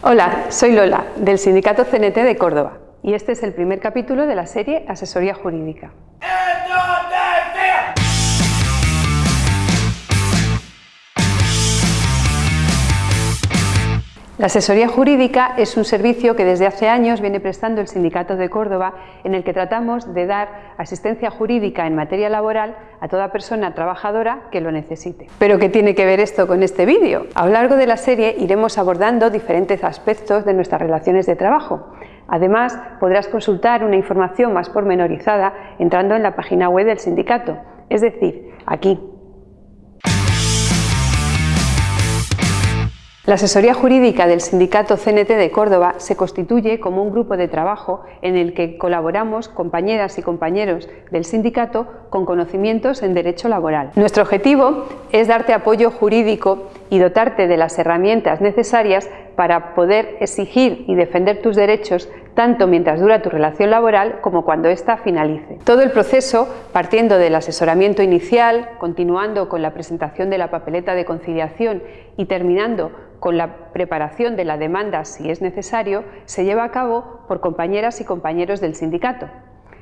Hola, soy Lola, del Sindicato CNT de Córdoba, y este es el primer capítulo de la serie Asesoría Jurídica. La asesoría jurídica es un servicio que desde hace años viene prestando el Sindicato de Córdoba en el que tratamos de dar asistencia jurídica en materia laboral a toda persona trabajadora que lo necesite. ¿Pero qué tiene que ver esto con este vídeo? A lo largo de la serie iremos abordando diferentes aspectos de nuestras relaciones de trabajo. Además, podrás consultar una información más pormenorizada entrando en la página web del sindicato, es decir, aquí, La asesoría jurídica del Sindicato CNT de Córdoba se constituye como un grupo de trabajo en el que colaboramos compañeras y compañeros del sindicato con conocimientos en derecho laboral. Nuestro objetivo es darte apoyo jurídico y dotarte de las herramientas necesarias para poder exigir y defender tus derechos tanto mientras dura tu relación laboral como cuando ésta finalice. Todo el proceso, partiendo del asesoramiento inicial, continuando con la presentación de la papeleta de conciliación y terminando con la preparación de la demanda si es necesario, se lleva a cabo por compañeras y compañeros del sindicato.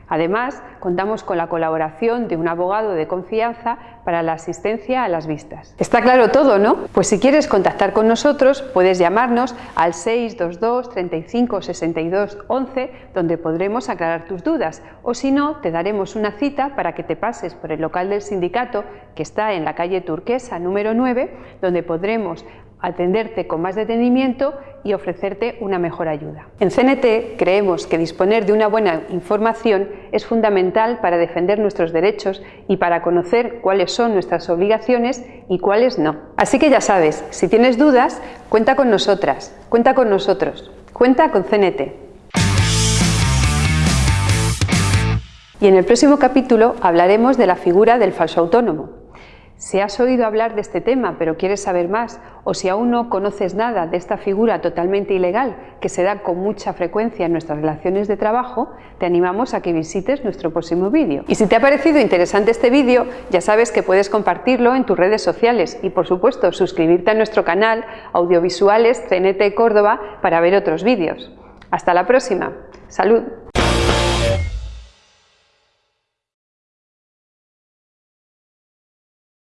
Además, contamos con la colaboración de un abogado de confianza para la asistencia a las vistas. Está claro todo, ¿no? Pues si quieres contactar con nosotros, puedes llamarnos al 622 35 62 11, donde podremos aclarar tus dudas, o si no, te daremos una cita para que te pases por el local del sindicato, que está en la calle Turquesa número 9, donde podremos atenderte con más detenimiento y ofrecerte una mejor ayuda. En CNT creemos que disponer de una buena información es fundamental para defender nuestros derechos y para conocer cuáles son nuestras obligaciones y cuáles no. Así que ya sabes, si tienes dudas, cuenta con nosotras, cuenta con nosotros, cuenta con CNT. Y en el próximo capítulo hablaremos de la figura del falso autónomo. Si has oído hablar de este tema pero quieres saber más o si aún no conoces nada de esta figura totalmente ilegal que se da con mucha frecuencia en nuestras relaciones de trabajo, te animamos a que visites nuestro próximo vídeo. Y si te ha parecido interesante este vídeo, ya sabes que puedes compartirlo en tus redes sociales y por supuesto suscribirte a nuestro canal Audiovisuales CNT Córdoba para ver otros vídeos. Hasta la próxima. ¡Salud!